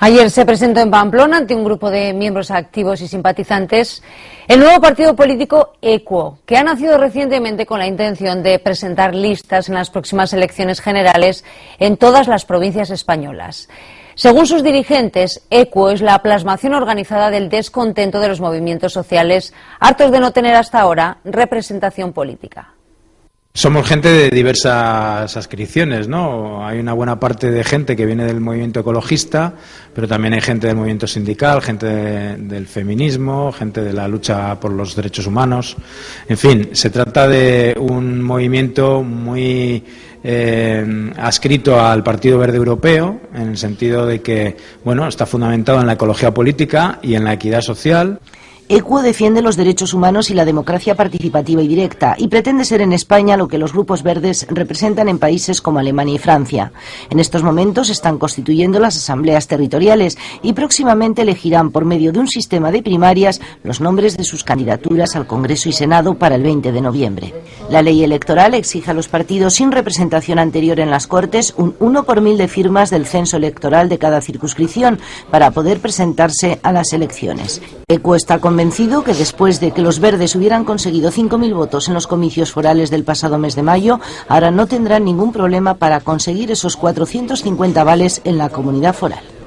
Ayer se presentó en Pamplona ante un grupo de miembros activos y simpatizantes el nuevo partido político EQUO, que ha nacido recientemente con la intención de presentar listas en las próximas elecciones generales en todas las provincias españolas. Según sus dirigentes, EQUO es la plasmación organizada del descontento de los movimientos sociales, hartos de no tener hasta ahora representación política. Somos gente de diversas adscripciones, ¿no? Hay una buena parte de gente que viene del movimiento ecologista, pero también hay gente del movimiento sindical, gente del feminismo, gente de la lucha por los derechos humanos. En fin, se trata de un movimiento muy eh, adscrito al Partido Verde Europeo, en el sentido de que, bueno, está fundamentado en la ecología política y en la equidad social. ECUO defiende los derechos humanos y la democracia participativa y directa y pretende ser en España lo que los grupos verdes representan en países como Alemania y Francia. En estos momentos están constituyendo las asambleas territoriales y próximamente elegirán por medio de un sistema de primarias los nombres de sus candidaturas al Congreso y Senado para el 20 de noviembre. La ley electoral exige a los partidos sin representación anterior en las Cortes un 1 por mil de firmas del censo electoral de cada circunscripción para poder presentarse a las elecciones. ECUO está convencido que después de que los verdes hubieran conseguido 5.000 votos en los comicios forales del pasado mes de mayo, ahora no tendrán ningún problema para conseguir esos 450 vales en la comunidad foral.